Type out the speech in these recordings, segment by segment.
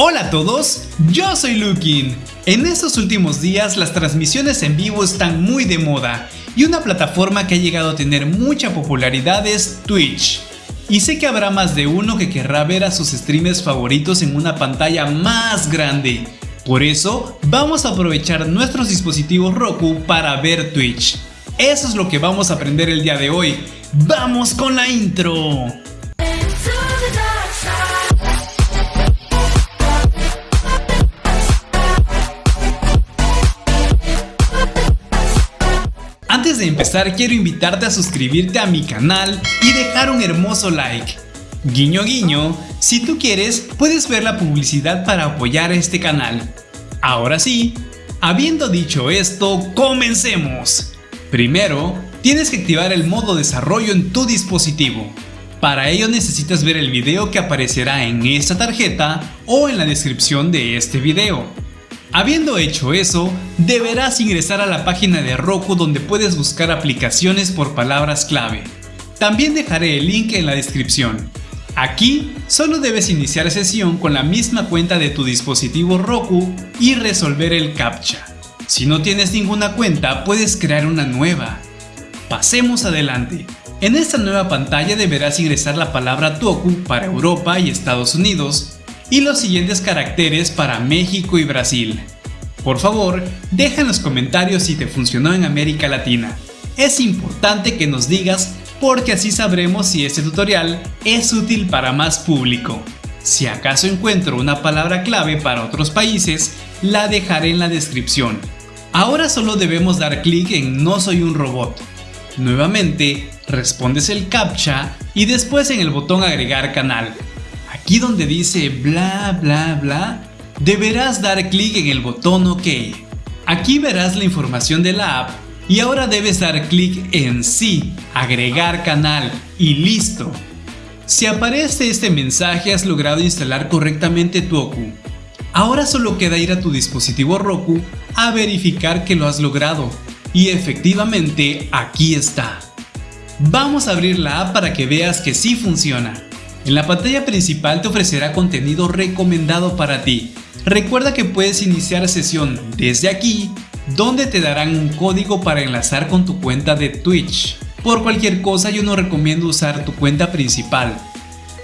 Hola a todos, yo soy Lukin. En estos últimos días las transmisiones en vivo están muy de moda y una plataforma que ha llegado a tener mucha popularidad es Twitch. Y sé que habrá más de uno que querrá ver a sus streamers favoritos en una pantalla más grande. Por eso, vamos a aprovechar nuestros dispositivos Roku para ver Twitch. Eso es lo que vamos a aprender el día de hoy. ¡Vamos con la intro! Antes de empezar quiero invitarte a suscribirte a mi canal y dejar un hermoso like. Guiño guiño, si tú quieres puedes ver la publicidad para apoyar este canal. Ahora sí, habiendo dicho esto, comencemos. Primero, tienes que activar el modo desarrollo en tu dispositivo. Para ello necesitas ver el video que aparecerá en esta tarjeta o en la descripción de este video. Habiendo hecho eso, deberás ingresar a la página de Roku donde puedes buscar aplicaciones por palabras clave. También dejaré el link en la descripción. Aquí solo debes iniciar sesión con la misma cuenta de tu dispositivo Roku y resolver el CAPTCHA. Si no tienes ninguna cuenta, puedes crear una nueva. Pasemos adelante. En esta nueva pantalla deberás ingresar la palabra Toku para Europa y Estados Unidos y los siguientes caracteres para México y Brasil. Por favor, deja en los comentarios si te funcionó en América Latina. Es importante que nos digas porque así sabremos si este tutorial es útil para más público. Si acaso encuentro una palabra clave para otros países, la dejaré en la descripción. Ahora solo debemos dar clic en No soy un robot. Nuevamente, respondes el CAPTCHA y después en el botón agregar canal. Aquí donde dice bla bla bla, deberás dar clic en el botón OK. Aquí verás la información de la app y ahora debes dar clic en sí, agregar canal y listo. Si aparece este mensaje has logrado instalar correctamente Toku. Ahora solo queda ir a tu dispositivo Roku a verificar que lo has logrado y efectivamente aquí está. Vamos a abrir la app para que veas que sí funciona. En la pantalla principal te ofrecerá contenido recomendado para ti. Recuerda que puedes iniciar sesión desde aquí, donde te darán un código para enlazar con tu cuenta de Twitch. Por cualquier cosa yo no recomiendo usar tu cuenta principal.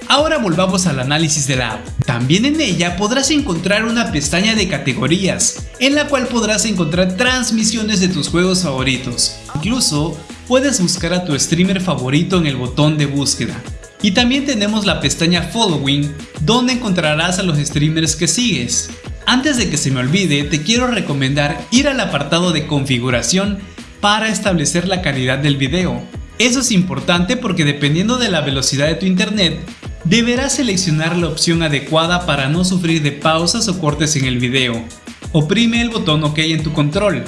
Ahora volvamos al análisis de la app. También en ella podrás encontrar una pestaña de categorías, en la cual podrás encontrar transmisiones de tus juegos favoritos. Incluso puedes buscar a tu streamer favorito en el botón de búsqueda. Y también tenemos la pestaña Following, donde encontrarás a los streamers que sigues. Antes de que se me olvide, te quiero recomendar ir al apartado de configuración para establecer la calidad del video. Eso es importante porque dependiendo de la velocidad de tu internet, deberás seleccionar la opción adecuada para no sufrir de pausas o cortes en el video. Oprime el botón OK en tu control.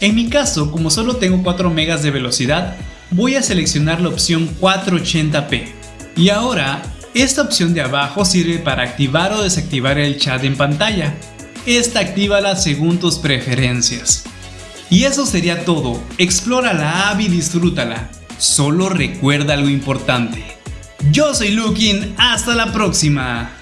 En mi caso, como solo tengo 4 megas de velocidad, voy a seleccionar la opción 480p. Y ahora, esta opción de abajo sirve para activar o desactivar el chat en pantalla. Esta actívala según tus preferencias. Y eso sería todo, explora la app y disfrútala. Solo recuerda algo importante. Yo soy Lukin, hasta la próxima.